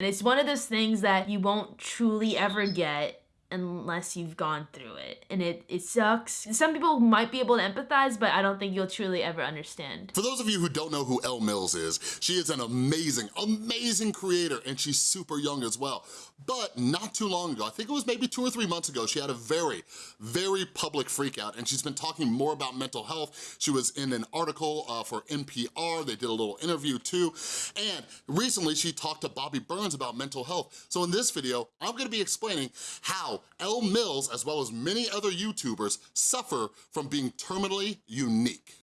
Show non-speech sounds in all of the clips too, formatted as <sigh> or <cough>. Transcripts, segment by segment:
And it's one of those things that you won't truly ever get unless you've gone through it. And it it sucks. Some people might be able to empathize but i don't think you'll truly ever understand. For those of you who don't know who Elle Mills is she is an amazing amazing creator and she's super young as well. But not too long ago i think it was maybe two or three months ago she had a very very public freak out and she's been talking more about mental health. She was in an article uh, for npr they did a little interview too. And recently she talked to bobby burns about mental health. So in this video i'm going to be explaining how Elle Mills, as well as many other YouTubers, suffer from being terminally unique.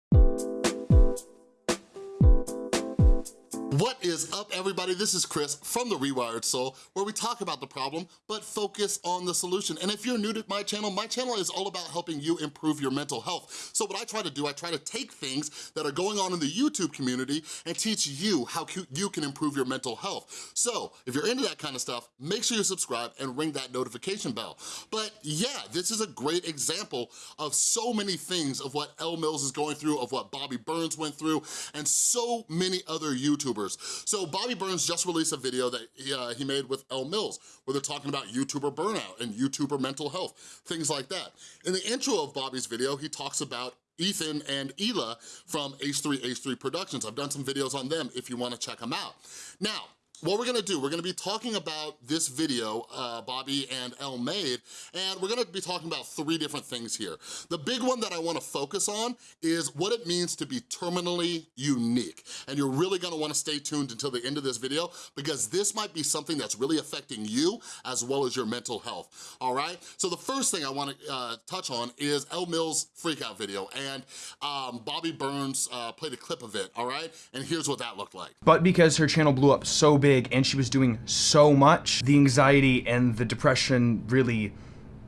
What is up everybody? This is Chris from The Rewired Soul where we talk about the problem but focus on the solution. And if you're new to my channel, my channel is all about helping you improve your mental health. So what I try to do, I try to take things that are going on in the YouTube community and teach you how you can improve your mental health. So if you're into that kind of stuff, make sure you subscribe and ring that notification bell. But yeah, this is a great example of so many things of what Elle Mills is going through, of what Bobby Burns went through, and so many other YouTubers so Bobby Burns just released a video that he, uh, he made with Elle Mills where they're talking about YouTuber burnout and YouTuber mental health, things like that. In the intro of Bobby's video, he talks about Ethan and Hila from H3H3 Productions. I've done some videos on them if you wanna check them out. Now, what we're gonna do, we're gonna be talking about this video uh, Bobby and Elle made, and we're gonna be talking about three different things here. The big one that I wanna focus on is what it means to be terminally unique. And you're really gonna wanna stay tuned until the end of this video because this might be something that's really affecting you as well as your mental health, all right? So the first thing I wanna uh, touch on is Elle Mills freakout video, and um, Bobby Burns uh, played a clip of it, all right? And here's what that looked like. But because her channel blew up so big, big and she was doing so much, the anxiety and the depression really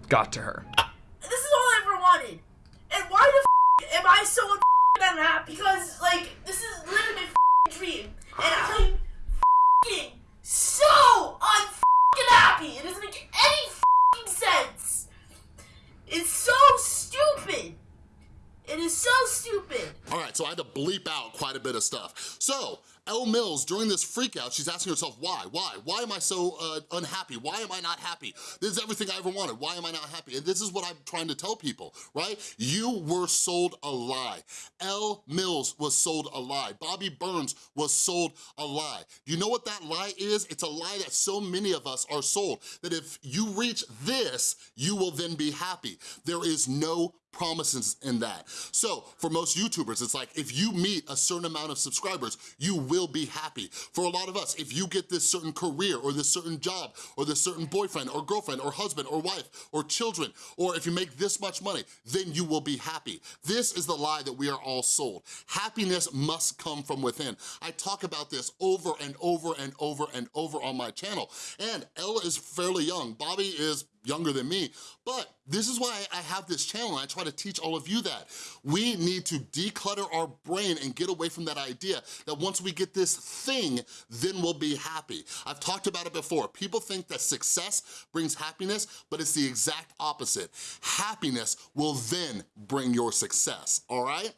got to her. This is all I ever wanted. And why the f am I so unhappy? Because, like, this is literally my dream. And I'm f so unhappy. It doesn't make any sense. It's so stupid. It is so stupid. All right, so I had to bleep out quite a bit of stuff. So, Elle Mills, during this freakout, she's asking herself, why? Why? Why am I so uh, unhappy? Why am I not happy? This is everything I ever wanted. Why am I not happy? And this is what I'm trying to tell people, right? You were sold a lie. Elle Mills was sold a lie. Bobby Burns was sold a lie. You know what that lie is? It's a lie that so many of us are sold, that if you reach this, you will then be happy. There is no promises in that. So for most YouTubers, it's like if you meet a certain amount of subscribers, you will be happy. For a lot of us, if you get this certain career or this certain job or this certain boyfriend or girlfriend or husband or wife or children, or if you make this much money, then you will be happy. This is the lie that we are all sold. Happiness must come from within. I talk about this over and over and over and over on my channel. And Elle is fairly young. Bobby is younger than me, but this is why I have this channel and I try to teach all of you that. We need to declutter our brain and get away from that idea that once we get this thing, then we'll be happy. I've talked about it before. People think that success brings happiness, but it's the exact opposite. Happiness will then bring your success, all right?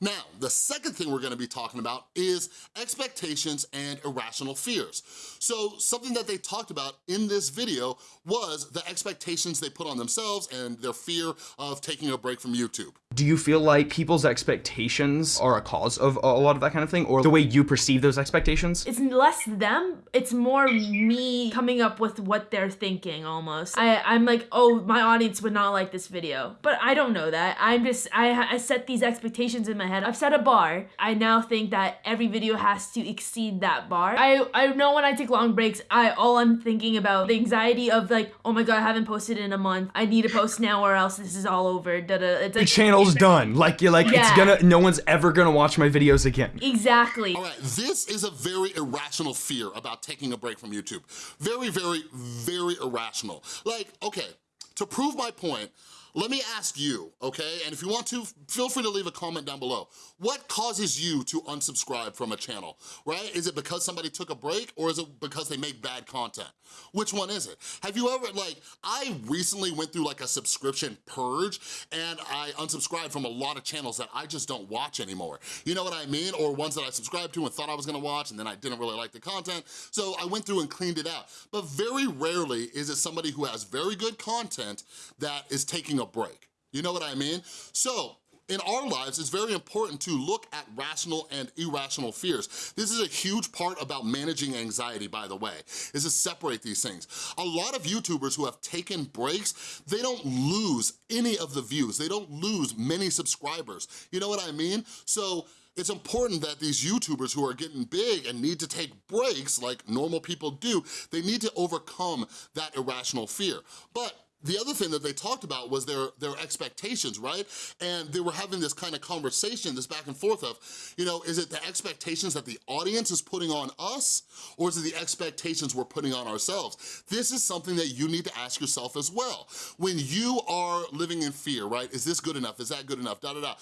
Now, the second thing we're gonna be talking about is expectations and irrational fears. So something that they talked about in this video was the expectations they put on themselves and their fear of taking a break from YouTube. Do you feel like people's expectations are a cause of a lot of that kind of thing or the way you perceive those expectations? It's less them, it's more me coming up with what they're thinking almost. I, I'm like, oh, my audience would not like this video. But I don't know that. I'm just, I, I set these expectations in my head. I've set a bar. I now think that every video has to exceed that bar. I, I know when I take long breaks, I all I'm thinking about the anxiety of like, oh my god, I haven't posted in a month. I need to post now or else this is all over. Da -da. It's like, channel's <laughs> done. Like you're like, yeah. it's gonna, no one's ever gonna watch my videos again. Exactly. All right, this is a very irrational fear about taking a break from YouTube. Very, very, very irrational. Like, okay, to prove my point, let me ask you, okay? And if you want to, feel free to leave a comment down below. What causes you to unsubscribe from a channel, right? Is it because somebody took a break or is it because they make bad content? Which one is it? Have you ever, like, I recently went through like a subscription purge and I unsubscribed from a lot of channels that I just don't watch anymore. You know what I mean? Or ones that I subscribed to and thought I was gonna watch and then I didn't really like the content. So I went through and cleaned it out. But very rarely is it somebody who has very good content that is taking break. You know what I mean? So in our lives, it's very important to look at rational and irrational fears. This is a huge part about managing anxiety, by the way, is to separate these things. A lot of YouTubers who have taken breaks, they don't lose any of the views. They don't lose many subscribers. You know what I mean? So it's important that these YouTubers who are getting big and need to take breaks like normal people do, they need to overcome that irrational fear. But the other thing that they talked about was their, their expectations, right? And they were having this kind of conversation, this back and forth of, you know, is it the expectations that the audience is putting on us or is it the expectations we're putting on ourselves? This is something that you need to ask yourself as well. When you are living in fear, right? Is this good enough? Is that good enough? Da da da.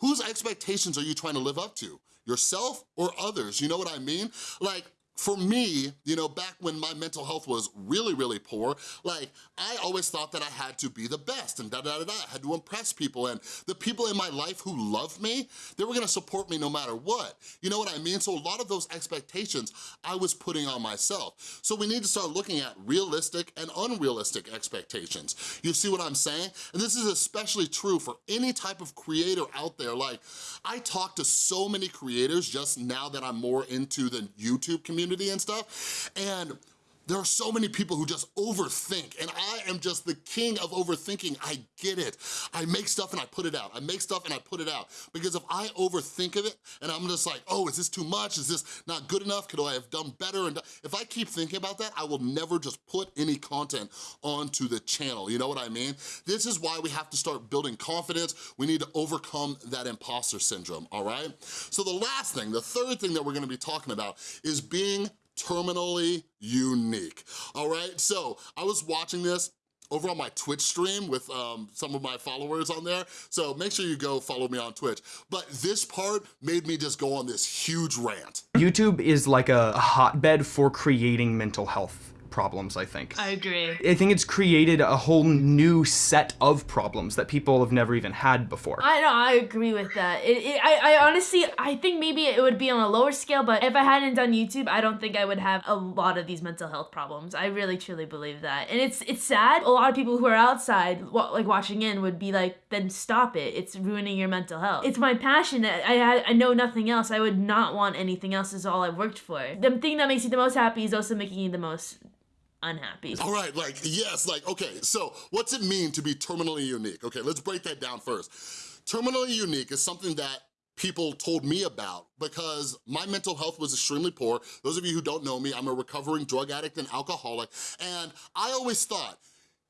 Whose expectations are you trying to live up to? Yourself or others? You know what I mean? Like, for me, you know, back when my mental health was really, really poor, like, I always thought that I had to be the best and da-da-da-da, I had to impress people, and the people in my life who loved me, they were gonna support me no matter what. You know what I mean? So a lot of those expectations I was putting on myself. So we need to start looking at realistic and unrealistic expectations. You see what I'm saying? And this is especially true for any type of creator out there. Like, I talk to so many creators just now that I'm more into the YouTube community community and stuff. And there are so many people who just overthink and I am just the king of overthinking. I get it. I make stuff and I put it out. I make stuff and I put it out. Because if I overthink of it and I'm just like, oh, is this too much? Is this not good enough? Could I have done better? And if I keep thinking about that, I will never just put any content onto the channel. You know what I mean? This is why we have to start building confidence. We need to overcome that imposter syndrome, all right? So the last thing, the third thing that we're gonna be talking about is being terminally unique, all right? So I was watching this over on my Twitch stream with um, some of my followers on there. So make sure you go follow me on Twitch. But this part made me just go on this huge rant. YouTube is like a hotbed for creating mental health problems, I think. I agree. I think it's created a whole new set of problems that people have never even had before. I know, I agree with that. It, it, I, I honestly, I think maybe it would be on a lower scale, but if I hadn't done YouTube, I don't think I would have a lot of these mental health problems. I really truly believe that. And it's it's sad. A lot of people who are outside, like watching in, would be like, then stop it. It's ruining your mental health. It's my passion. I, I know nothing else. I would not want anything else. Is all I've worked for. The thing that makes you the most happy is also making you the most unhappy. All right, like, yes, like, okay, so what's it mean to be terminally unique? Okay, let's break that down first. Terminally unique is something that people told me about because my mental health was extremely poor. Those of you who don't know me, I'm a recovering drug addict and alcoholic, and I always thought,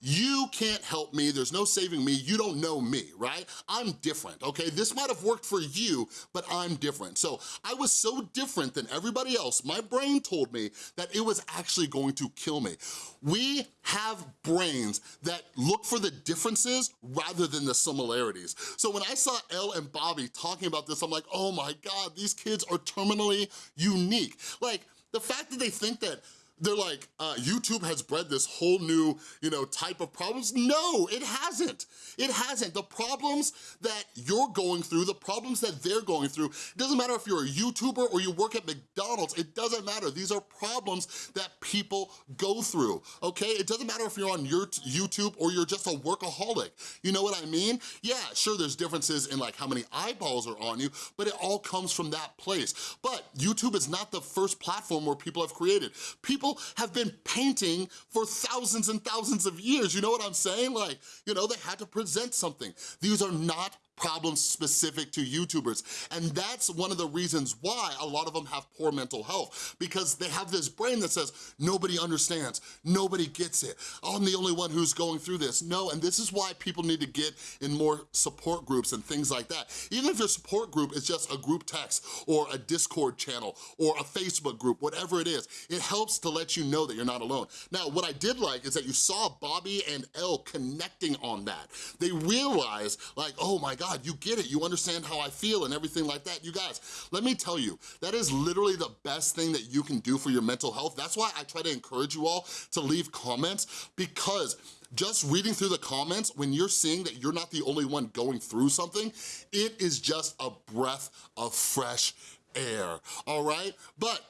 you can't help me, there's no saving me, you don't know me, right? I'm different, okay? This might have worked for you, but I'm different. So I was so different than everybody else, my brain told me that it was actually going to kill me. We have brains that look for the differences rather than the similarities. So when I saw Elle and Bobby talking about this, I'm like, oh my God, these kids are terminally unique. Like, the fact that they think that they're like, uh, YouTube has bred this whole new, you know, type of problems. No, it hasn't. It hasn't. The problems that you're going through, the problems that they're going through, it doesn't matter if you're a YouTuber or you work at McDonald's, it doesn't matter. These are problems that people go through, okay? It doesn't matter if you're on your YouTube or you're just a workaholic. You know what I mean? Yeah, sure, there's differences in like how many eyeballs are on you, but it all comes from that place. But YouTube is not the first platform where people have created. People people have been painting for thousands and thousands of years. You know what I'm saying? Like, you know, they had to present something. These are not problems specific to YouTubers. And that's one of the reasons why a lot of them have poor mental health because they have this brain that says, nobody understands, nobody gets it. I'm the only one who's going through this. No, and this is why people need to get in more support groups and things like that. Even if your support group is just a group text or a Discord channel or a Facebook group, whatever it is, it helps to let you know that you're not alone. Now, what I did like is that you saw Bobby and Elle connecting on that. They realized like, oh my God, you get it, you understand how I feel and everything like that. You guys, let me tell you, that is literally the best thing that you can do for your mental health. That's why I try to encourage you all to leave comments because just reading through the comments, when you're seeing that you're not the only one going through something, it is just a breath of fresh air, all right? But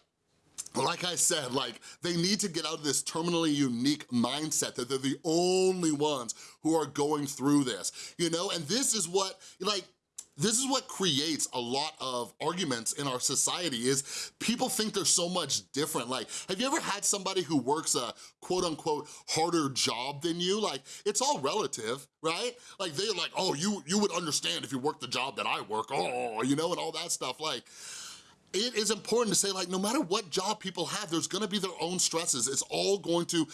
like I said, like, they need to get out of this terminally unique mindset that they're the only ones who are going through this, you know? And this is what, like, this is what creates a lot of arguments in our society is people think they're so much different. Like, have you ever had somebody who works a quote unquote harder job than you? Like, it's all relative, right? Like, they're like, oh, you, you would understand if you worked the job that I work, oh, you know, and all that stuff. Like, it is important to say like no matter what job people have there's gonna be their own stresses it's all going to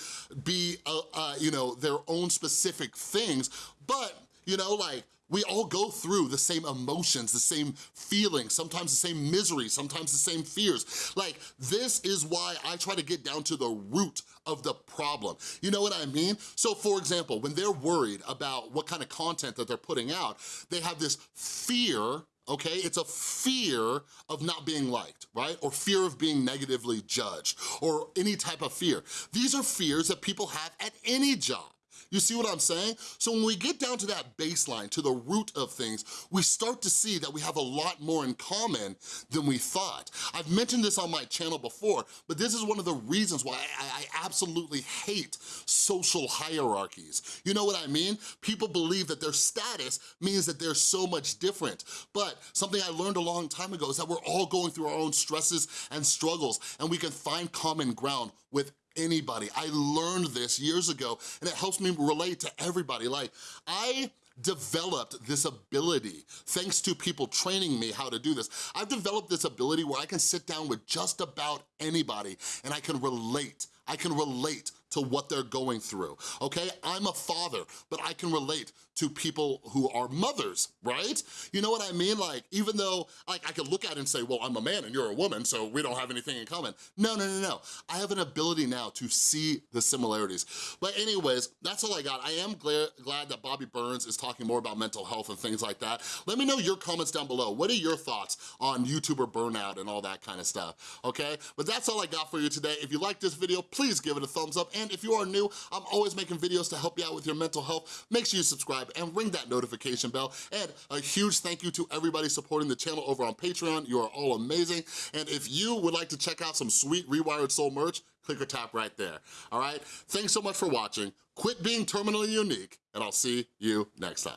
be uh, uh, you know their own specific things but you know like we all go through the same emotions, the same feelings, sometimes the same misery, sometimes the same fears. Like, this is why I try to get down to the root of the problem. You know what I mean? So for example, when they're worried about what kind of content that they're putting out, they have this fear okay? It's a fear of not being liked, right? Or fear of being negatively judged, or any type of fear. These are fears that people have at any job. You see what I'm saying? So when we get down to that baseline, to the root of things, we start to see that we have a lot more in common than we thought. I've mentioned this on my channel before, but this is one of the reasons why I, I absolutely hate social hierarchies. You know what I mean? People believe that their status means that they're so much different, but something I learned a long time ago is that we're all going through our own stresses and struggles, and we can find common ground with anybody. I learned this years ago and it helps me relate to everybody. Like, I developed this ability thanks to people training me how to do this. I've developed this ability where I can sit down with just about anybody and I can relate. I can relate to what they're going through, okay? I'm a father, but I can relate to people who are mothers, right? You know what I mean? Like, even though like, I could look at it and say, well, I'm a man and you're a woman, so we don't have anything in common. No, no, no, no. I have an ability now to see the similarities. But anyways, that's all I got. I am glad, glad that Bobby Burns is talking more about mental health and things like that. Let me know your comments down below. What are your thoughts on YouTuber burnout and all that kind of stuff, okay? But that's all I got for you today. If you like this video, please give it a thumbs up. And if you are new, I'm always making videos to help you out with your mental health. Make sure you subscribe and ring that notification bell. And a huge thank you to everybody supporting the channel over on Patreon. You are all amazing. And if you would like to check out some sweet Rewired Soul merch, click or tap right there, all right? Thanks so much for watching. Quit being terminally unique, and I'll see you next time.